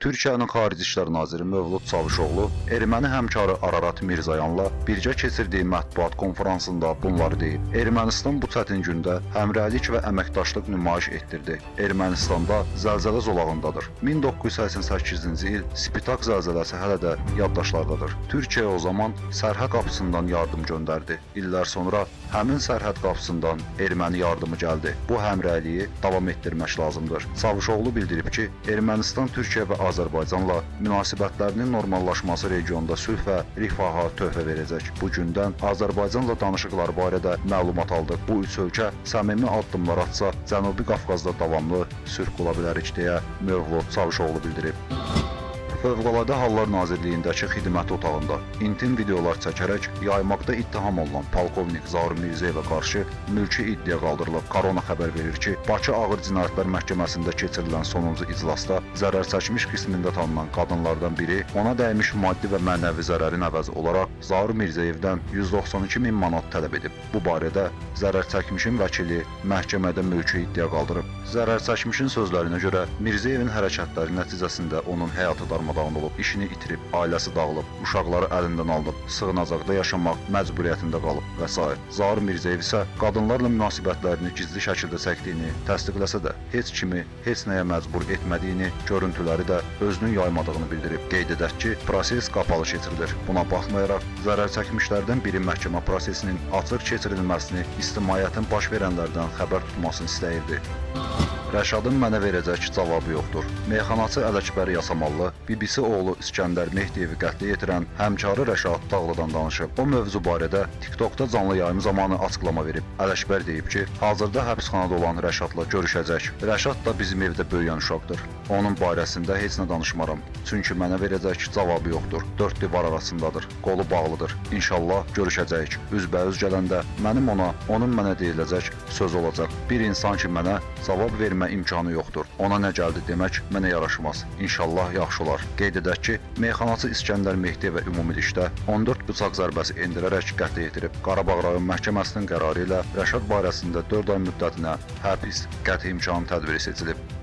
Türkiyənin Xarici İşlər Naziri Mövlud Çavuşoğlu erməni həmkarı Ararat Mirzayanla birgə keçirdiyi mətbuat konfransında bunları deyib. Ermənistan bu çətin gündə həmrəylik və əməkdaşlıq nümayiş etdirdi. Ermənistanda zəlzələ zolağındadır. 1988-ci il Spitak zəlzələsi hələ də yaddaşlardadır. Türkiyə o zaman sərhəd qapısından yardım göndərdi. İllər sonra həmin sərhəd qapısından erməni yardımı gəldi. Bu həmrəyliyi davam etdirmək lazımdır. Çavuşoğlu bildirib ki, Ermənistan Türkiyə və Azərbaycanla münasibətlərinin normallaşması regionda sülh və rifaha töhfə verəcək. Bu gündən Azərbaycanla danışıqlar barədə məlumat aldıq. Bu üç ölkə səmimi addımlar atsa, Cənubi Qafqazda davamlı sülh qula bilərik deyə Mövlud Çavuşoğlu bildirib. Fövqəladə Hallar Nazirliyindəki xidmət otağında intim videolar çəkərək yaymaqda ittiham olunan polkovnik Zaur Mirzəyevə qarşı mülki iddia qaldırılıb. Korona xəbər verir ki, Bakı Ağır Cinayətlər Məhkəməsində keçirilən sonuncu iclasda zərər çəkmiş qismində tanınan qadınlardan biri ona dəymiş maddi və mənəvi zərərin əvəzi olaraq Zaur Mirzəyevdən 192 min manat tələb edib. Bu barədə zərər çəkmişin vəkili məhkəmədə mülki iddia qaldırıb. Zərər çəkmişin sözlərinə görə Mirzəyevin hərəkətləri nəticəsində onun həyatı darmadağın olub, işini itirib, ailəsi dağılıb, uşaqları əlindən alınıb, sığınacaqda yaşamaq məcburiyyətində qalıb və s. Zaur Mirzəyev isə qadınlarla münasibətlərini gizli şəkildə çəkdiyini təsdiqləsə də, heç kimi heç nəyə məcbur etmədiyini, görüntüləri də özünün yaymadığını bildirib. Qeyd edək ki, proses qapalı keçirilir. Buna baxmayaraq, zərər çəkmişlərdən biri məhkəmə prosesinin açıq keçirilməsini ictimaiyyətin baş verənlərdən xəbər tutmasını istəyirdi. Rəşadın mənə verəcək cavabı yoxdur. Meyxanaçı Ələkbər Yasamallı BBC oğlu İskəndər Mehdiyevi qətlə yetirən həmkarı Rəşad Dağlıdan danışıb. O mövzu barədə TikTokda canlı yayım zamanı açıqlama verib. Ələkbər deyib ki, hazırda həbsxanada olan Rəşadla görüşəcək. Rəşad da bizim evdə böyüyən uşaqdır. Onun barəsində heç nə danışmaram. Çünki mənə verəcək cavabı yoxdur. Dörd divar arasındadır. Qolu bağlıdır. İnşallah görüşəcəyik. Üzbəüz gələndə mənim ona, onun mənə deyiləcək söz olacaq. Bir insan ki mənə cavab vermə imkanı yoxdur. Ona nə gəldi demək mənə yaraşmaz. İnşallah yaxşı olar. Qeyd edək ki, meyxanaçı İskəndər Mehdi və ümumilikdə 14 bıçaq zərbəsi endirərək qətlə yetirib. Qarabağ rayon məhkəməsinin qərarı ilə Rəşad barəsində 4 ay müddətinə həbs qəti imkan tədbiri seçilib.